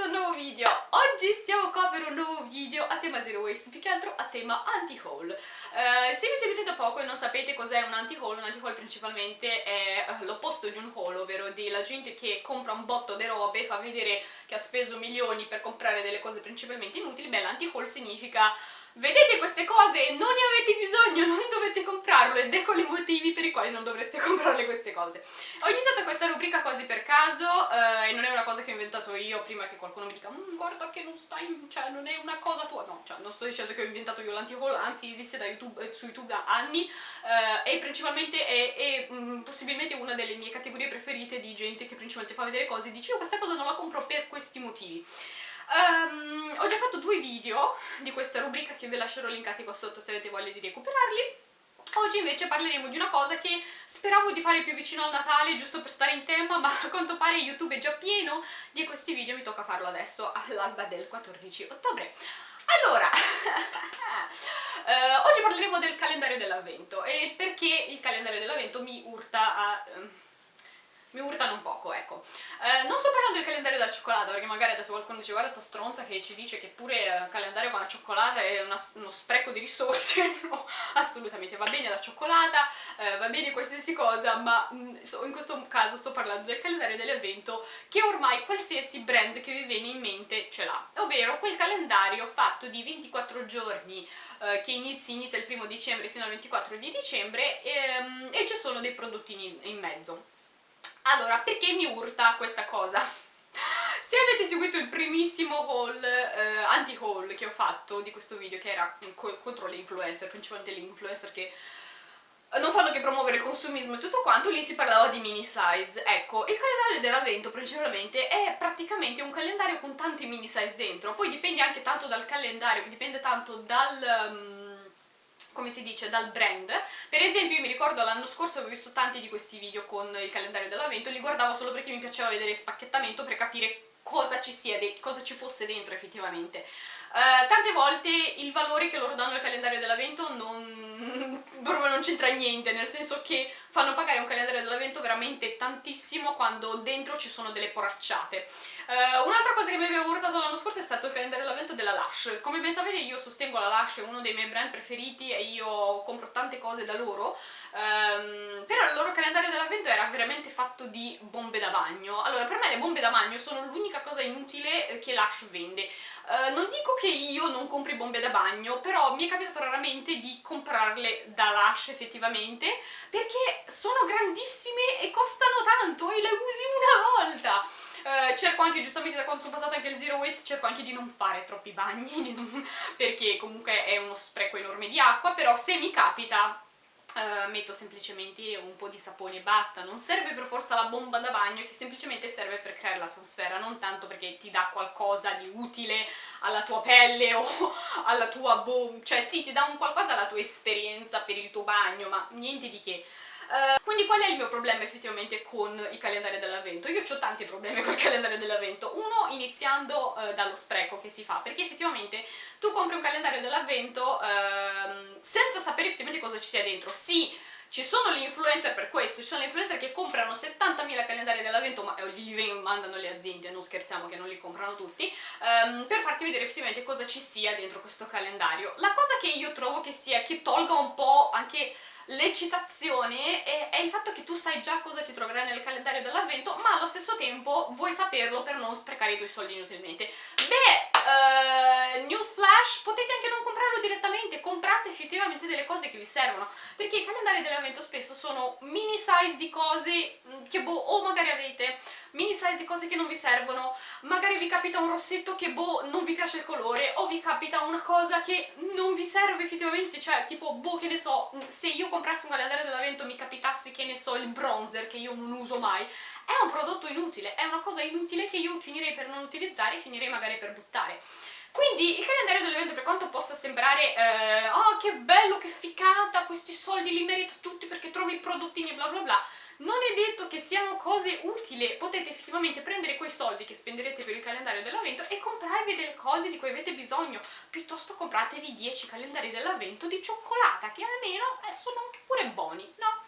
questo nuovo video! Oggi siamo qua per un nuovo video a tema Zero Waste, più che altro a tema anti-haul. Uh, se mi seguite da poco e non sapete cos'è un anti-haul, un anti-haul principalmente è uh, l'opposto di un haul, ovvero della gente che compra un botto di robe, fa vedere che ha speso milioni per comprare delle cose principalmente inutili, beh l'anti-haul significa vedete queste cose, non ne avete bisogno, non dovete comprarlo ed ecco i motivi per i quali non dovreste comprare queste cose. Ho iniziato questa rubrica quasi per caso eh, e non è una cosa che ho inventato io prima che qualcuno mi dica mmm, guarda che non stai, cioè non è una cosa tua, no, cioè non sto dicendo che ho inventato io l'anti-haul, anzi esiste da YouTube, eh, su YouTube da anni eh, e principalmente è, è mh, mm, possibilmente una delle mie categorie preferite di gente che principalmente fa vedere cose e dice io questa cosa non la compro per questi motivi. Um, ho già fatto due video di questa rubrica che vi lascerò linkati qua sotto se avete voglia di recuperarli. Oggi invece parleremo di una cosa che speravo di fare più vicino al Natale, giusto per stare in tema, ma a quanto pare YouTube è già pieno di questi video, mi tocca farlo adesso all'alba del 14 ottobre. Allora, uh, oggi parleremo del calendario dell'avvento e perché il calendario dell'avvento mi urta a... Mi urtano un poco, ecco. Eh, non sto parlando del calendario della cioccolata, perché magari adesso qualcuno dice guarda sta stronza che ci dice che pure il calendario con la cioccolata è una, uno spreco di risorse, no, assolutamente, va bene la cioccolata, eh, va bene qualsiasi cosa, ma mm, in questo caso sto parlando del calendario dell'evento che ormai qualsiasi brand che vi viene in mente ce l'ha, ovvero quel calendario fatto di 24 giorni eh, che inizi, inizia il primo dicembre fino al 24 di dicembre ehm, e, e ci sono dei prodotti in, in mezzo. Allora, perché mi urta questa cosa? Se avete seguito il primissimo haul, eh, anti-haul che ho fatto di questo video, che era contro le influencer, principalmente le influencer che non fanno che promuovere il consumismo e tutto quanto, lì si parlava di mini size. Ecco, il calendario dell'avvento principalmente è praticamente un calendario con tanti mini size dentro, poi dipende anche tanto dal calendario, dipende tanto dal... Um, come si dice, dal brand. Per esempio io mi ricordo l'anno scorso avevo visto tanti di questi video con il calendario dell'avvento, li guardavo solo perché mi piaceva vedere il spacchettamento per capire cosa ci, sia cosa ci fosse dentro effettivamente. Uh, tante volte il valore che loro danno al calendario dell'avvento non, non c'entra niente, nel senso che fanno pagare un calendario dell'avvento veramente tantissimo quando dentro ci sono delle poracciate. Uh, Un'altra cosa che mi aveva urtato l'anno scorso è stato il calendario dell'avvento della Lush. Come ben sapete io sostengo la Lush, è uno dei miei brand preferiti e io compro tante cose da loro, um, però calendario dell'avvento era veramente fatto di bombe da bagno. Allora per me le bombe da bagno sono l'unica cosa inutile che Lush vende. Uh, non dico che io non compri bombe da bagno, però mi è capitato raramente di comprarle da Lush effettivamente, perché sono grandissime e costano tanto e le usi una volta! Uh, cerco anche, giustamente da quando sono passata anche il zero waste, cerco anche di non fare troppi bagni, perché comunque è uno spreco enorme di acqua, però se mi capita Uh, metto semplicemente un po' di sapone e basta, non serve per forza la bomba da bagno che semplicemente serve per creare l'atmosfera, non tanto perché ti dà qualcosa di utile alla tua pelle o alla tua bomba, cioè sì ti dà un qualcosa alla tua esperienza per il tuo bagno, ma niente di che. Uh, quindi qual è il mio problema effettivamente con i calendari dell'avvento? Io ho tanti problemi col calendario dell'avvento, uno iniziando uh, dallo spreco che si fa, perché effettivamente tu compri un calendario dell'avvento uh, senza sapere effettivamente cosa ci sia dentro, sì, ci sono gli influencer per questo, ci sono gli influencer che comprano 70.000 calendari dell'avvento, ma li mandano le aziende, non scherziamo che non li comprano tutti, um, per farti vedere effettivamente cosa ci sia dentro questo calendario. La cosa che io trovo che sia, che tolga un po' anche l'eccitazione è, il fatto che tu sai già cosa ti troverai nel calendario dell'avvento ma allo stesso tempo vuoi saperlo per non sprecare i tuoi soldi inutilmente. Beh, uh, newsflash potete anche non comprarlo direttamente comprate effettivamente delle cose che vi servono perché i calendari dell'avvento spesso sono mini size di cose mm, che boh, o magari avete mini size di cose che non vi servono, magari vi capita un rossetto che boh non vi piace il colore o vi capita una cosa che non vi serve effettivamente, cioè tipo boh che ne so, se io comprassi un calendario dell'avvento mi capitasse che ne so il bronzer che io non uso mai, è un prodotto inutile, è una cosa inutile che io finirei per non utilizzare e finirei magari per buttare. Quindi il calendario dell'evento per quanto possa sembrare eh, oh che bello, che ficata, questi soldi li merito tutti perché trovi i prodottini bla bla bla non è detto che siano cose utili, potete effettivamente prendere quei soldi che spenderete per il calendario dell'avvento e comprarvi delle cose di cui avete bisogno, piuttosto compratevi 10 calendari dell'avvento di cioccolata, che almeno eh, sono anche pure buoni, no?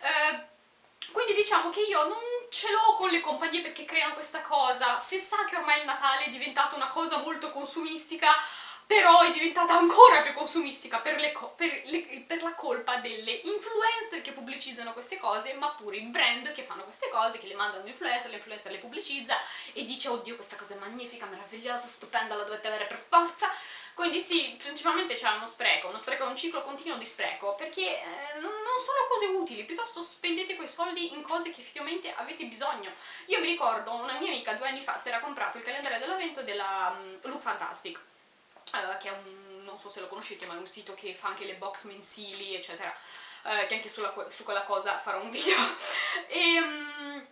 Eh, quindi diciamo che io non ce l'ho con le compagnie perché creano questa cosa, se sa che ormai il Natale è diventato una cosa molto consumistica, però è diventata ancora più consumistica per, per, le, per, la colpa delle influencer che pubblicizzano queste cose, ma pure i brand che fanno queste cose, che le mandano all'influencer, l'influencer le pubblicizza e dice oddio questa cosa è magnifica, meravigliosa, stupenda, la dovete avere per forza. Quindi sì, principalmente c'è uno spreco, uno spreco, un ciclo continuo di spreco, perché eh, non, non sono cose utili, piuttosto spendete quei soldi in cose che effettivamente avete bisogno. Io mi ricordo, una mia amica due anni fa si era comprato il calendario dell'avvento della um, Look Fantastic, che è un, non so se lo conoscete, ma è un sito che fa anche le box mensili, eccetera, uh, che anche sulla, su quella cosa farò un video. e, um,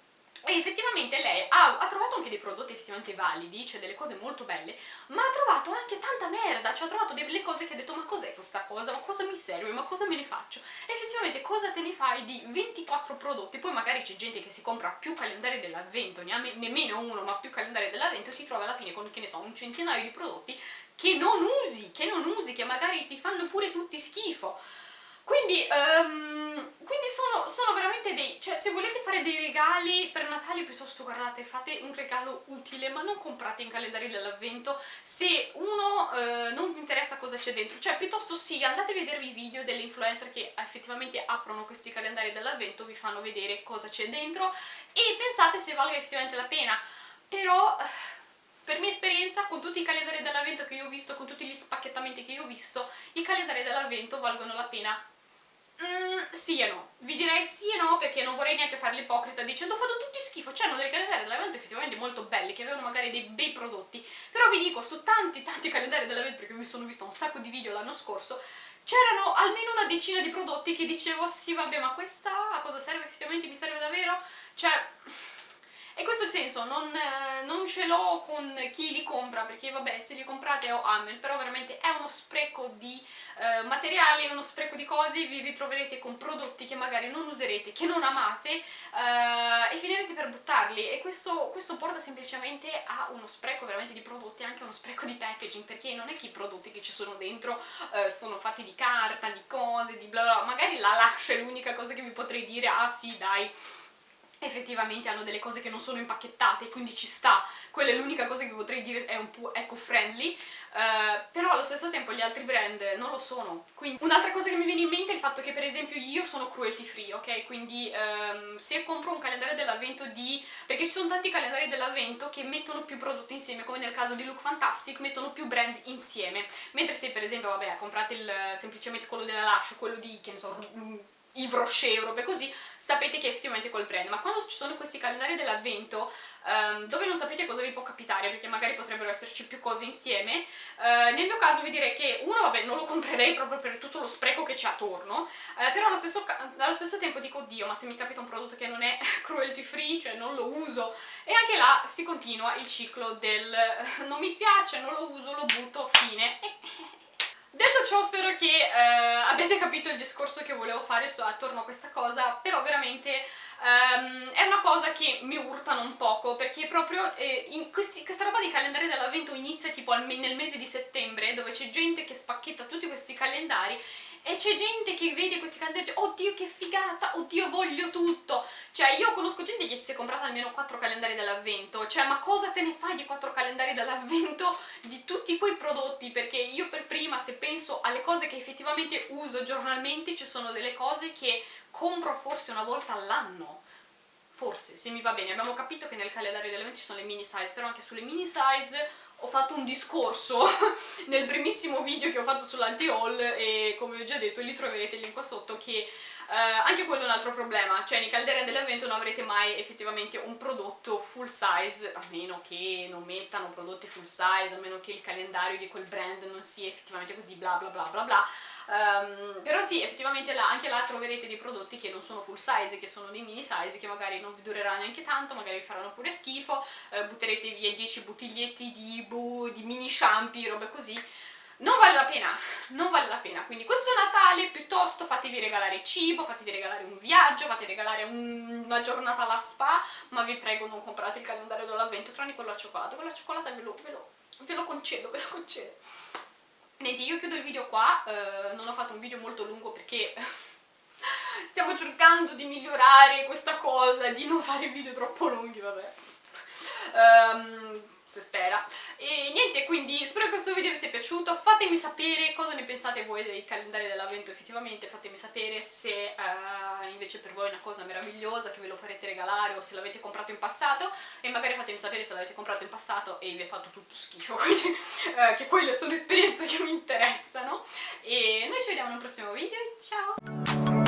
e effettivamente lei ha, ha, trovato anche dei prodotti effettivamente validi, cioè delle cose molto belle, ma ha trovato anche tanta merda, cioè ha trovato delle cose che ha detto ma cos'è questa cosa, ma cosa mi serve, ma cosa me ne faccio? E effettivamente cosa te ne fai di 24 prodotti? Poi magari c'è gente che si compra più calendari dell'avvento, nemmeno uno, ma più calendari dell'avvento e si trova alla fine con, che ne so, un centinaio di prodotti che non usi, che non usi, che magari ti fanno pure tutti schifo. Quindi, um, quindi sono, sono, veramente dei... cioè se volete fare dei regali per Natale piuttosto guardate, fate un regalo utile, ma non comprate in calendario dell'avvento. Se uno uh, non vi interessa cosa c'è dentro, cioè piuttosto sì, andate a vedere i video delle influencer che effettivamente aprono questi calendari dell'avvento, vi fanno vedere cosa c'è dentro e pensate se valga effettivamente la pena, però... Per mia esperienza, con tutti i calendari dell'avvento che io ho visto, con tutti gli spacchettamenti che io ho visto, i calendari dell'avvento valgono la pena Mm, sì e no. Vi direi sì e no perché non vorrei neanche fare l'ipocrita dicendo fanno tutti schifo. C'erano dei calendari dell'evento effettivamente molto belli che avevano magari dei bei prodotti. Però vi dico, su tanti tanti calendari dell'evento, perché mi sono vista un sacco di video l'anno scorso, c'erano almeno una decina di prodotti che dicevo sì vabbè ma questa a cosa serve effettivamente? Mi serve davvero? Cioè... E questo è il senso, non, eh, non ce l'ho con chi li compra, perché vabbè, se li comprate ho amen, però veramente è uno spreco di eh, materiali, è uno spreco di cose, vi ritroverete con prodotti che magari non userete, che non amate, eh, e finirete per buttarli, e questo, questo, porta semplicemente a uno spreco veramente di prodotti, anche uno spreco di packaging, perché non è che i prodotti che ci sono dentro eh, sono fatti di carta, di cose, di bla bla, magari la lascia è l'unica cosa che vi potrei dire, ah sì dai, effettivamente hanno delle cose che non sono impacchettate, quindi ci sta, quella è l'unica cosa che potrei dire è un po' eco-friendly, uh, però allo stesso tempo gli altri brand non lo sono. Un'altra cosa che mi viene in mente è il fatto che per esempio io sono cruelty free, ok? Quindi um, se compro un calendario dell'avvento di... perché ci sono tanti calendari dell'avvento che mettono più prodotti insieme, come nel caso di Look Fantastic, mettono più brand insieme, mentre se per esempio, vabbè, comprate il, semplicemente quello della Lush, quello di, che ne so, Yves Rocher robe così, sapete che effettivamente quel brand, ma quando ci sono questi calendari dell'avvento um, dove non sapete cosa vi può capitare, perché magari potrebbero esserci più cose insieme, uh, nel mio caso vi direi che uno, vabbè, non lo comprerei proprio per tutto lo spreco che c'è attorno, uh, però allo stesso, allo stesso, tempo dico, oddio, ma se mi capita un prodotto che non è cruelty free, cioè non lo uso, e anche là si continua il ciclo del non mi piace, non lo uso, lo butto, fine, e Detto ciò spero che eh, abbiate capito il discorso che volevo fare su, attorno a questa cosa, però veramente um, è una cosa che mi urtano un poco, perché proprio eh, questi, questa roba di calendario dell'avvento inizia tipo al, nel mese di settembre, dove c'è gente che spacchetta tutti questi calendari e c'è gente che vede questi calendari oddio che figata, oddio voglio tutto. Cioè io conosco gente che si è comprata almeno 4 calendari dell'avvento cioè ma cosa te ne fai di 4 calendari dell'avvento di tutti quei prodotti? Perché io per prima se penso alle cose che effettivamente uso giornalmente ci sono delle cose che compro forse una volta all'anno. Forse, se mi va bene, abbiamo capito che nel calendario dell'evento ci sono le mini size, però anche sulle mini size ho fatto un discorso nel primissimo video che ho fatto sull'anti-haul e come ho già detto lì troverete link qua sotto che Uh, anche quello è un altro problema, cioè nei calderi dell'evento non avrete mai effettivamente un prodotto full size, a meno che non mettano prodotti full size, a meno che il calendario di quel brand non sia effettivamente così bla bla bla bla bla, um, però sì, effettivamente là, anche là troverete dei prodotti che non sono full size, che sono dei mini size, che magari non vi durerà neanche tanto, magari vi faranno pure schifo, uh, butterete via 10 bottiglietti di, di mini shampoo, robe così, non vale la pena, non vale la pena, quindi questo Natale piuttosto fatevi regalare cibo, fatevi regalare un viaggio, fatevi regalare un, una giornata alla spa, ma vi prego non comprate il calendario dell'avvento, tranne quello al cioccolato, quello al cioccolato ve lo, ve, lo, ve lo concedo, ve lo concedo. Niente, io chiudo il video qua, eh, non ho fatto un video molto lungo perché stiamo cercando di migliorare questa cosa, di non fare video troppo lunghi, vabbè. Um, se spera. E niente, quindi spero che questo video vi sia piaciuto, fatemi sapere cosa ne pensate voi del calendario dell'avvento effettivamente, fatemi sapere se uh, invece per voi è una cosa meravigliosa, che ve lo farete regalare o se l'avete comprato in passato. E magari fatemi sapere se l'avete comprato in passato e vi è fatto tutto schifo, quindi uh, che quelle sono esperienze che mi interessano. E noi ci vediamo nel prossimo video, ciao!